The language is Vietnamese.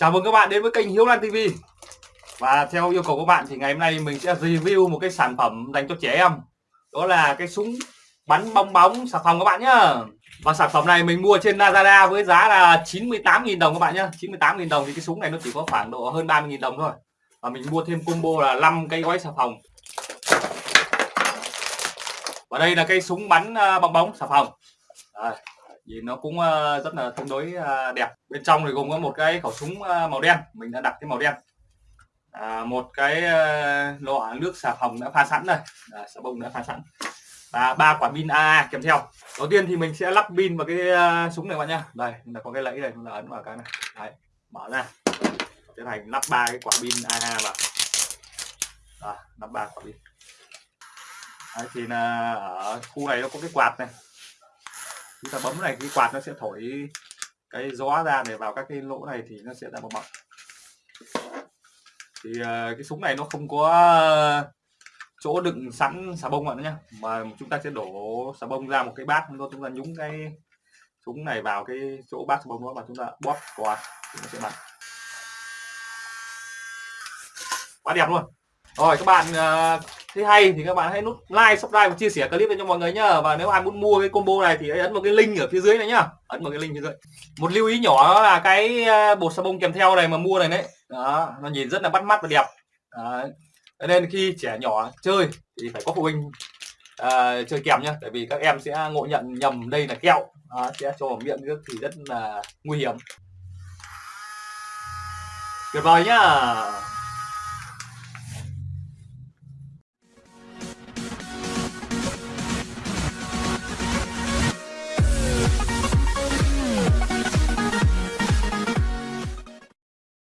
Chào mừng các bạn đến với kênh Hiếu Lan TV Và theo yêu cầu của bạn thì ngày hôm nay mình sẽ review một cái sản phẩm dành cho trẻ em. Đó là cái súng bắn bong bóng xà phòng các bạn nhá. Và sản phẩm này mình mua trên Lazada với giá là 98.000 đồng các bạn nhá. 98.000 đồng thì cái súng này nó chỉ có khoảng độ hơn 30.000 đồng thôi. Và mình mua thêm combo là 5 cây gói xà phòng. Và đây là cây súng bắn à, bong bóng xà phòng. Đây vì nó cũng ờ, rất là tương đối ờ, đẹp. Bên trong thì gồm có một cái khẩu súng ờ, màu đen. Mình đã đặt cái màu đen. À, một cái lọ nước xà phòng đã pha sẵn đây. À, xà bông đã pha sẵn. Và ba quả pin AA kèm theo. Đầu tiên thì mình sẽ lắp pin vào cái súng này các bạn nhá. Đây là có cái lẫy đây chúng ta ấn vào cái này. Đấy mở ra. Tiến hành lắp ba cái quả pin AA vào. Đó, lắp ba quả pin. Đấy, thì là ở khu này nó có cái quạt này chúng ta bấm này cái quạt nó sẽ thổi cái gió ra để vào các cái lỗ này thì nó sẽ ra bong bóng thì uh, cái súng này nó không có chỗ đựng sẵn xà bông bạn nhé mà chúng ta sẽ đổ xà bông ra một cái bát chúng ta nhúng cái súng này vào cái chỗ bát xà bông đó và chúng ta bóp qua thì nó sẽ bắn. Quá đẹp luôn. Rồi các bạn uh, thấy hay thì các bạn hãy nút like subscribe và chia sẻ clip cho mọi người nhá. Và nếu ai muốn mua cái combo này thì hãy ấn vào cái link ở phía dưới này nhá. Ấn vào cái link phía dưới. Một lưu ý nhỏ là cái ờ, bột xà bông kèm theo này mà mua này đấy. Đó nó nhìn rất là bắt mắt và đẹp. Đó. nên khi trẻ nhỏ chơi thì phải có phụ huynh uh, chơi kèm nhá. Tại vì các em sẽ ngộ nhận nhầm đây là kẹo. Đó, sẽ cho vào miệng nước thì rất là nguy hiểm. Tuyệt vời nhá.